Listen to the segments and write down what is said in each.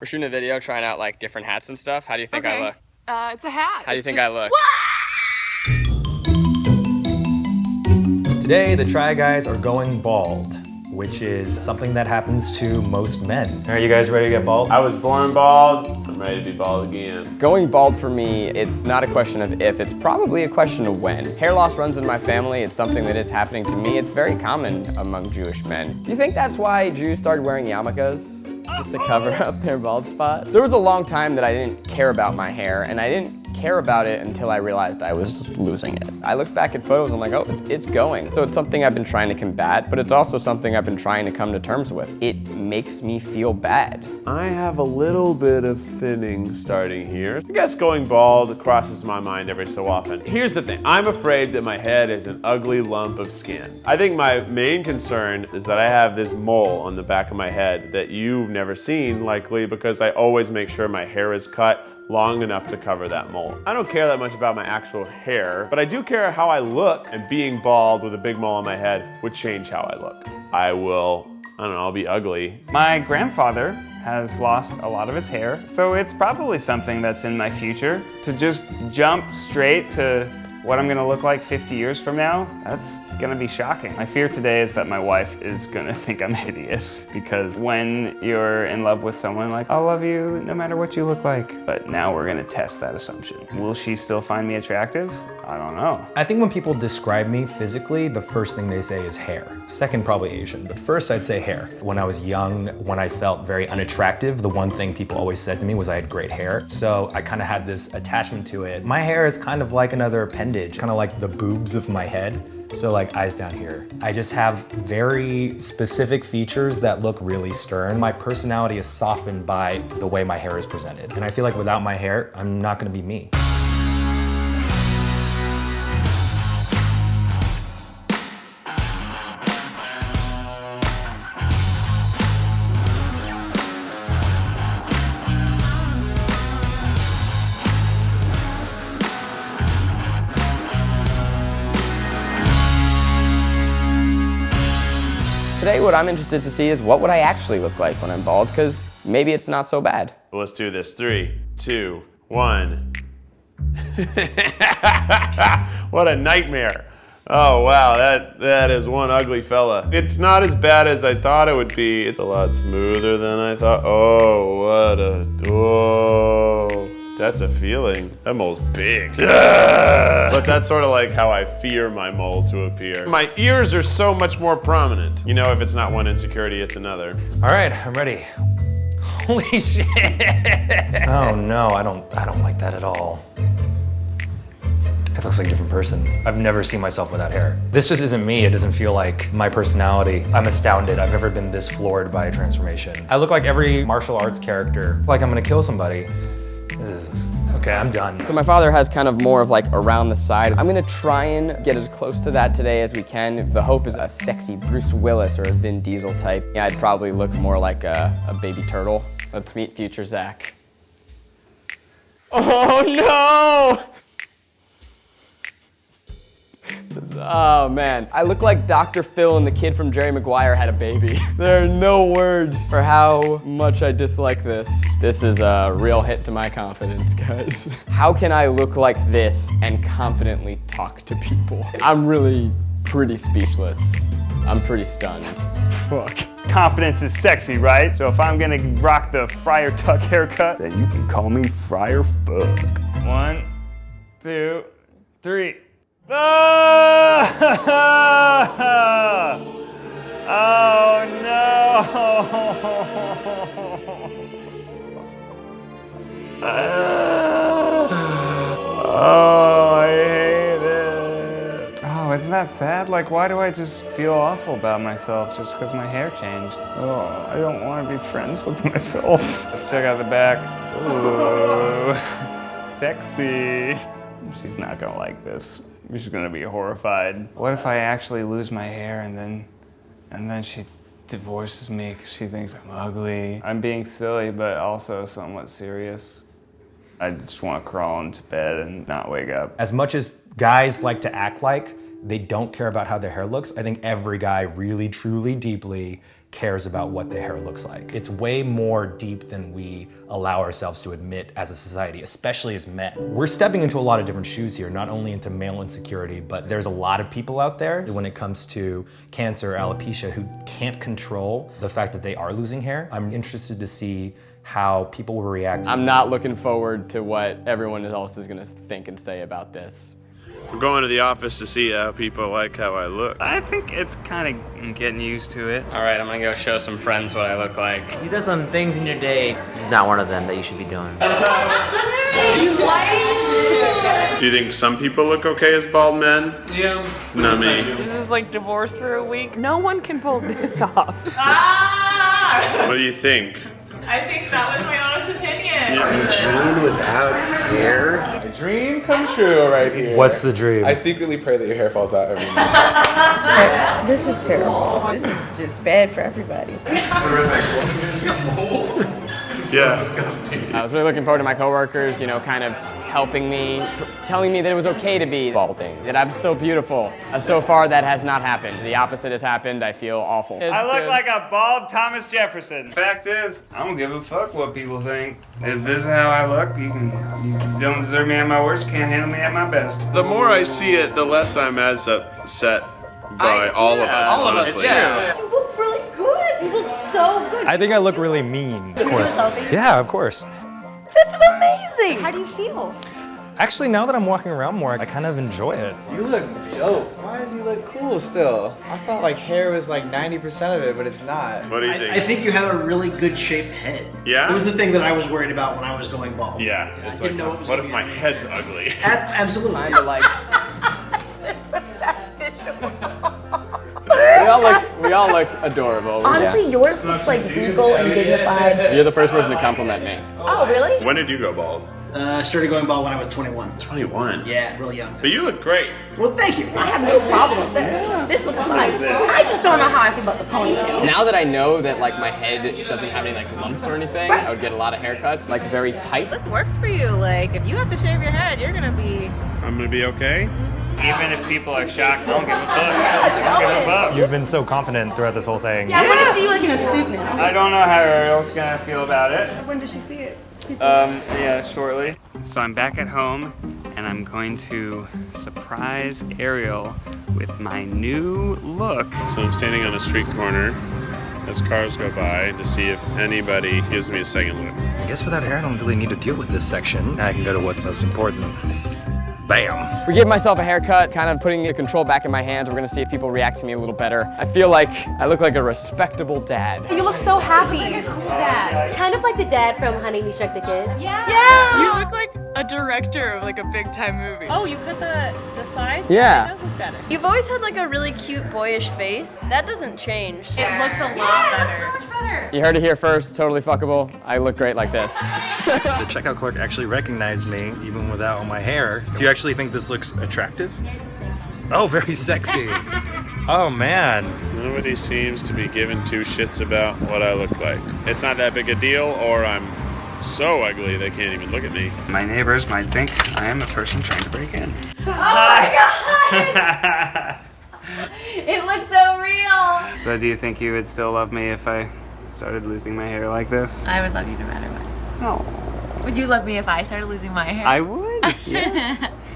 We're shooting a video trying out like different hats and stuff. How do you think okay. I look? Uh, it's a hat. How do you It's think just- I look? Today, the Try Guys are going bald, which is something that happens to most men. Are you guys ready to get bald? I was born bald. I'm ready to be bald again. Going bald for me, it's not a question of if, it's probably a question of when. Hair loss runs in my family. It's something that is happening to me. It's very common among Jewish men. Do you think that's why Jews started wearing yarmulkes? Just to cover up their bald spot? There was a long time that I didn't care about my hair, and I didn't care about it until I realized I was losing it. I look back at photos, and I'm like, oh, it's, it's going. So it's something I've been trying to combat, but it's also something I've been trying to come to terms with. It makes me feel bad. I have a little bit of thinning starting here. I guess going bald crosses my mind every so often. Here's the thing, I'm afraid that my head is an ugly lump of skin. I think my main concern is that I have this mole on the back of my head that you've never seen likely because I always make sure my hair is cut long enough to cover that mole. I don't care that much about my actual hair, but I do care how I look and being bald with a big mole on my head would change how I look. I will, I don't know, I'll be ugly. My grandfather has lost a lot of his hair, so it's probably something that's in my future. To just jump straight to what I'm gonna look like 50 years from now, that's gonna be shocking. My fear today is that my wife is gonna think I'm hideous because when you're in love with someone like, I'll love you no matter what you look like. But now we're gonna test that assumption. Will she still find me attractive? I don't know. I think when people describe me physically, the first thing they say is hair. Second, probably Asian, but first I'd say hair. When I was young, when I felt very unattractive, the one thing people always said to me was I had great hair. So I kind of had this attachment to it. My hair is kind of like another appendage, kind of like the boobs of my head. So like eyes down here. I just have very specific features that look really stern. My personality is softened by the way my hair is presented. And I feel like without my hair, I'm not gonna be me. Today, what I'm interested to see is what would I actually look like when I'm bald, because maybe it's not so bad. Let's do this. Three, two, one. what a nightmare. Oh wow, that, that is one ugly fella. It's not as bad as I thought it would be. It's a lot smoother than I thought. Oh, what a, oh. That's a feeling. That mole's big. but that's sort of like how I fear my mole to appear. My ears are so much more prominent. You know, if it's not one insecurity, it's another. All right, I'm ready. Holy shit! Oh no, I don't I don't like that at all. It looks like a different person. I've never seen myself without hair. This just isn't me. It doesn't feel like my personality. I'm astounded. I've never been this floored by a transformation. I look like every martial arts character. Like I'm gonna kill somebody. Ugh. Okay, I'm done. So my father has kind of more of like around the side. I'm gonna try and get as close to that today as we can. The hope is a sexy Bruce Willis or a Vin Diesel type. Yeah, I'd probably look more like a, a baby turtle. Let's meet future Zach. Oh no! Oh man, I look like Dr. Phil and the kid from Jerry Maguire had a baby. there are no words for how much I dislike this. This is a real hit to my confidence, guys. How can I look like this and confidently talk to people? I'm really pretty speechless. I'm pretty stunned. Fuck. Confidence is sexy, right? So if I'm gonna rock the Friar Tuck haircut, then you can call me Friar Fuck. One, two, three. Ah! Oh no! Oh, I hate it. Oh, isn't that sad? Like, why do I just feel awful about myself just because my hair changed? Oh, I don't want to be friends with myself. Let's check out the back. Ooh, sexy. She's not gonna like this. She's gonna be horrified. What if I actually lose my hair and then, and then she divorces me because she thinks I'm ugly? I'm being silly, but also somewhat serious. I just want to crawl into bed and not wake up. As much as guys like to act like they don't care about how their hair looks, I think every guy really, truly, deeply cares about what their hair looks like. It's way more deep than we allow ourselves to admit as a society, especially as men. We're stepping into a lot of different shoes here, not only into male insecurity, but there's a lot of people out there when it comes to cancer, alopecia, who can't control the fact that they are losing hair. I'm interested to see how people will react. I'm not looking forward to what everyone else is gonna think and say about this. I'm going to the office to see how people like how I look. I think it's kind of getting used to it. All right, I'm gonna go show some friends what I look like. You done some things in your day. This is not one of them that you should be doing. Do you think some people look okay as bald men? Yeah. Not me. This is like divorce for a week. No one can pull this off. What do you think? I think that was my honest opinion. Dream without hair? Dream come true right here. What's the dream? I secretly pray that your hair falls out every night. This is terrible. This is just bad for everybody. Yeah. I was really looking forward to my coworkers, you know, kind of helping me, telling me that it was okay to be balding, that I'm still beautiful. Uh, so far, that has not happened. The opposite has happened. I feel awful. I look good. like a bald Thomas Jefferson. Fact is, I don't give a fuck what people think. If this is how I look, you can you don't deserve me at my worst, you can't handle me at my best. The more I see it, the less I'm as upset by all of us, all of us, honestly. yeah. I think I look really mean. Of course. Yeah, of course. This is amazing. How do you feel? Actually, now that I'm walking around more, I kind of enjoy it. You look dope. Why does he look cool still? I thought like hair was like 90% of it, but it's not. What do you think? I, I think you have a really good shaped head. Yeah? It was the thing that I was worried about when I was going bald. yeah, it's I didn't know it was what if my that head's ugly? A- absolutely. Kind of like. we all look, we all look adorable. Honestly, yours looks like regal and dignified. You're the first person to compliment me. Oh, really? When did you go bald? Uh, I started going bald when I was 21. 21. Yeah, really young. But you look great. Well, thank you. I have no problem with this. This looks fine. I just don't know how I feel about the ponytail. Now that I know that like my head doesn't have any like lumps or anything, I would get a lot of haircuts, like very tight. This works for you. Like, if you have to shave your head, you're gonna be. I'm gonna be okay. Even if people are shocked, I don't give a fuck. I don't give a fuck. You've been so confident throughout this whole thing. Yeah, I want to see you like in a suit now. I don't know how Ariel's gonna feel about it. When does she see it? Um, yeah, shortly. So I'm back at home and I'm going to surprise Ariel with my new look. So I'm standing on a street corner as cars go by to see if anybody gives me a second look. I guess without hair, I don't really need to deal with this section. I can go to what's most important. Bam. We gave myself a haircut, kind of putting the control back in my hands. We're gonna see if people react to me a little better. I feel like I look like a respectable dad. You look so happy. You look like a cool dad. Kind of like the dad from Honey, We Shrunk the Kids. Yeah. You look like a director of like a big time movie. Oh, you cut the the sides? Yeah. It does look better. You've always had like a really cute boyish face. That doesn't change. It looks a lot better. Much better. You heard it here first, totally fuckable. I look great like this. The checkout clerk actually recognized me, even without my hair. Do you actually think this looks attractive? Oh, very sexy. oh, man. Nobody seems to be giving two shits about what I look like. It's not that big a deal, or I'm so ugly they can't even look at me. My neighbors might think I am a person trying to break in. Oh my god! it looks so real. So do you think you would still love me if I started losing my hair like this? I would love you no matter what. No. Would you love me if I started losing my hair? I would. Yes.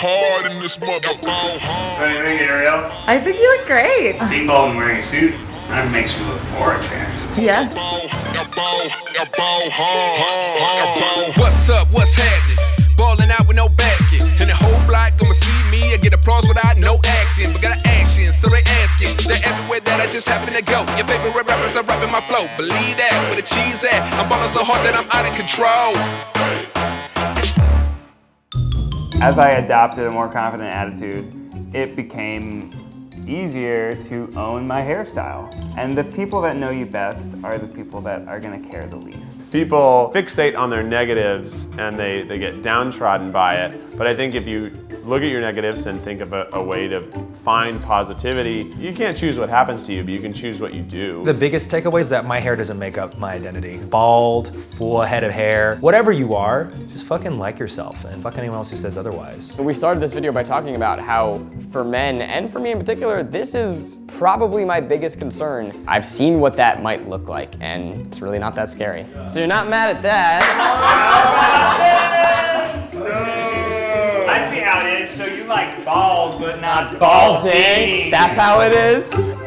hard in this mother. What do you think, Ariel? I think you look great. Being bald and wearing a suit, that makes me look more attractive. Yeah. What's up? What's happening? Balling out with no basket. And the whole block gonna see me. I get applause without no acting. But got action, so they asking. They're everywhere that I just happen to go. Your favorite rappers are rapping my flow. Believe that, where the cheese at? I'm balling so hard that I'm out of control. As I adopted a more confident attitude, it became easier to own my hairstyle. And the people that know you best are the people that are gonna care the least. People fixate on their negatives and they, they get downtrodden by it. But I think if you look at your negatives and think of a, a way to find positivity, you can't choose what happens to you, but you can choose what you do. The biggest takeaway is that my hair doesn't make up my identity. Bald, full head of hair, whatever you are, just fucking like yourself and fuck anyone else who says otherwise. We started this video by talking about how for men, and for me in particular, this is probably my biggest concern. I've seen what that might look like, and it's really not that scary. So you're not mad at that. I see how it is. So you like bald, but not Balding, that's how it is.